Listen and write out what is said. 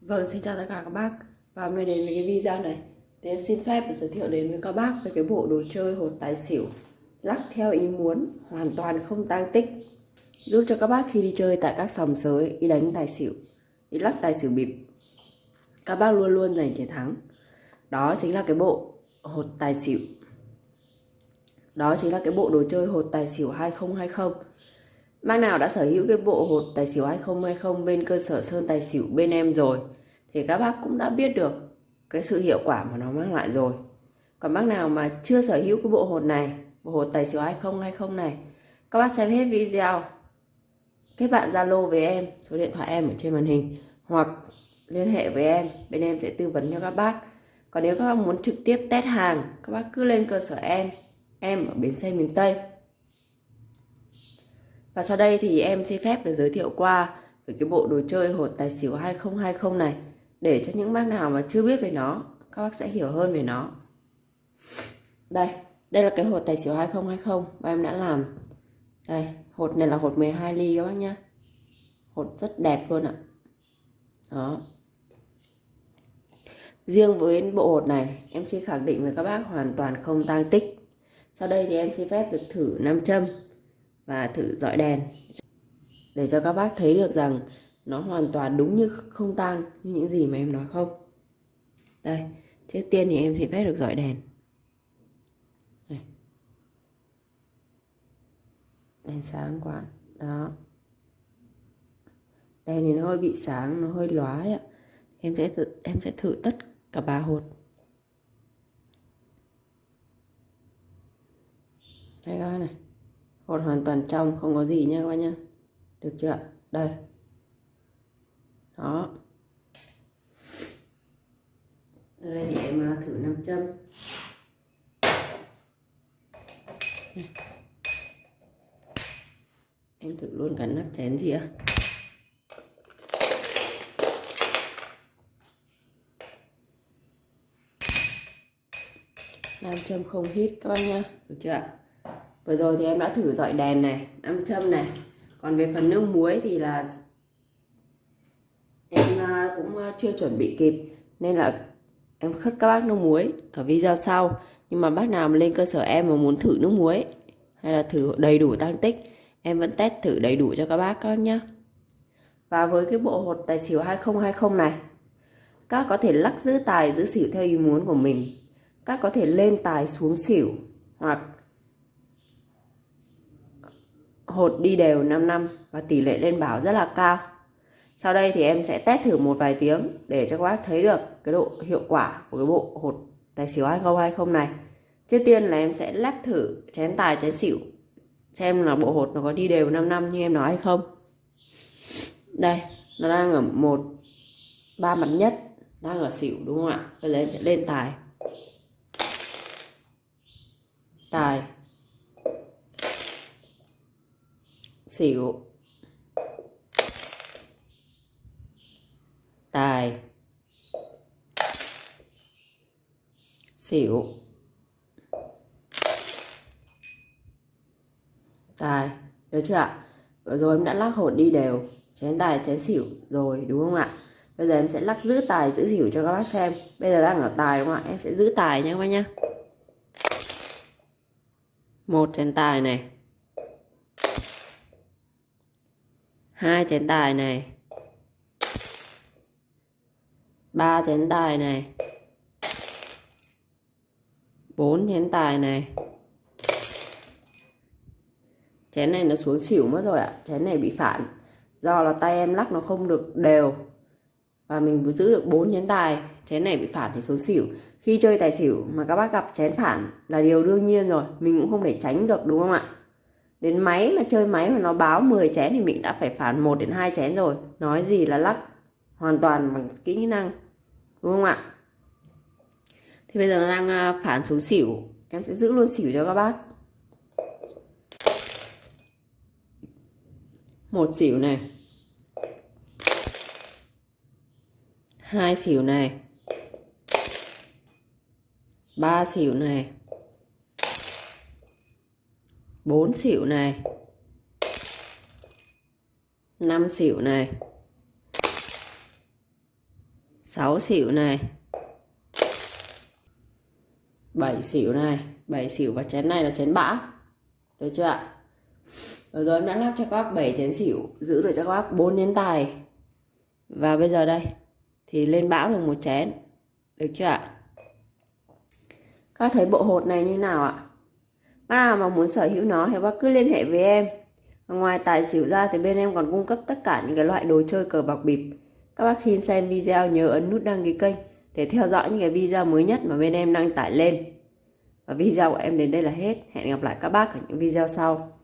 Vâng, xin chào tất cả các bác. Và hôm nay đến với cái video này. Thì em xin phép giới thiệu đến với các bác về cái bộ đồ chơi hột tài xỉu. Lắc theo ý muốn, hoàn toàn không tang tích. Giúp cho các bác khi đi chơi tại các sòng sới, đi đánh tài xỉu Đi lắc tài xỉu bịp Các bác luôn luôn giành chiến thắng. Đó chính là cái bộ hột tài xỉu. Đó chính là cái bộ đồ chơi hột tài xỉu 2020 Bác nào đã sở hữu cái bộ hột tài xỉu 2020 bên cơ sở Sơn Tài Xỉu bên em rồi thì các bác cũng đã biết được cái sự hiệu quả mà nó mang lại rồi. Còn bác nào mà chưa sở hữu cái bộ hột này, bộ hột tài xỉu 2020 này, các bác xem hết video, kết bạn Zalo với em, số điện thoại em ở trên màn hình hoặc liên hệ với em, bên em sẽ tư vấn cho các bác. Còn nếu các bác muốn trực tiếp test hàng, các bác cứ lên cơ sở em, em ở bến xe miền Tây và sau đây thì em xin phép được giới thiệu qua về cái bộ đồ chơi hột tài xỉu 2020 này để cho những bác nào mà chưa biết về nó, các bác sẽ hiểu hơn về nó. Đây, đây là cái hột tài xỉu 2020 và em đã làm. Đây, hột này là hột 12 ly các bác nhá. Hột rất đẹp luôn ạ. Đó. Riêng với bộ hột này, em xin khẳng định với các bác hoàn toàn không tăng tích. Sau đây thì em xin phép được thử nam châm và thử dọi đèn. Để cho các bác thấy được rằng nó hoàn toàn đúng như không tang như những gì mà em nói không. Đây trước tiên thì em sẽ phép được dọi đèn. Đây. đèn sáng quá. Đó. Đèn thì nó hơi bị sáng nó hơi lóa ạ. Em sẽ thử, em sẽ thử tất cả ba hột. Đây các này hột hoàn toàn trong, không có gì nha các bạn nhá. Được chưa đây. Đó. Đây thì em thử nam châm. Em thử luôn cả nắp chén gì ạ? Nam châm không hít các bạn nhá. Được chưa ạ? Vừa rồi thì em đã thử dọi đèn này nam châm này. Còn về phần nước muối thì là em à, cũng à, chưa chuẩn bị kịp. Nên là em khất các bác nước muối ở video sau. Nhưng mà bác nào mà lên cơ sở em mà muốn thử nước muối hay là thử đầy đủ tăng tích, em vẫn test thử đầy đủ cho các bác các nhá. Và với cái bộ hột tài xỉu 2020 này, các có thể lắc giữ tài, giữ xỉu theo ý muốn của mình. Các có thể lên tài xuống xỉu hoặc hột đi đều 5 năm và tỷ lệ lên bảo rất là cao. Sau đây thì em sẽ test thử một vài tiếng để cho các bác thấy được cái độ hiệu quả của cái bộ hột tài xỉu 2020 này. Trước tiên là em sẽ lắc thử chén tài chén xỉu xem là bộ hột nó có đi đều 5 năm như em nói hay không. Đây, nó đang ở một ba mặt nhất, đang ở xỉu đúng không ạ? Bây giờ em sẽ lên tài. Tài xỉu. Tài. Xỉu. Tài, được chưa ạ? Vừa rồi em đã lắc hột đi đều. Chén tài, chén xỉu. Rồi, đúng không ạ? Bây giờ em sẽ lắc giữ tài, giữ xỉu cho các bác xem. Bây giờ đang ở tài đúng không ạ? Em sẽ giữ tài nha các bác nhá. Một chén tài này. Hai chén tài này. Ba chén tài này. Bốn chén tài này. Chén này nó xuống xỉu mất rồi ạ. Chén này bị phản. Do là tay em lắc nó không được đều. Và mình vừa giữ được bốn chén tài chén này bị phản thì xuống xỉu. Khi chơi tài xỉu mà các bác gặp chén phản là điều đương nhiên rồi. Mình cũng không thể tránh được, đúng không ạ? Đến máy mà chơi máy mà nó báo 10 chén thì mình đã phải phản 1 đến 2 chén rồi. Nói gì là lắc, hoàn toàn bằng kỹ năng, đúng không ạ? Thì bây giờ nó đang à, phản xuống xỉu. Em sẽ giữ luôn xỉu cho các bác. Một xỉu này. Hai xỉu này. Ba xỉu này. 4 xỉu này 5 xỉu này 6 xỉu này 7 xỉu này. 7 xỉu và chén này là chén bã. Được chưa ạ? Rồi rồi, em đã lắp cho các bác 7 chén xỉu, giữ được cho các bác 4 chén tài. Và bây giờ đây, thì lên bão được một chén. Được chưa ạ? Các thấy bộ hột này như nào ạ? Bác nào mà muốn sở hữu nó thì bác cứ liên hệ với em. Ngoài tài xỉu ra thì bên em còn cung cấp tất cả những cái loại đồ chơi cờ bạc bịp. Các bác khi xem video nhớ ấn nút đăng ký kênh để theo dõi những cái video mới nhất mà bên em đăng tải lên. Và video của em đến đây là hết. Hẹn gặp lại các bác ở những video sau.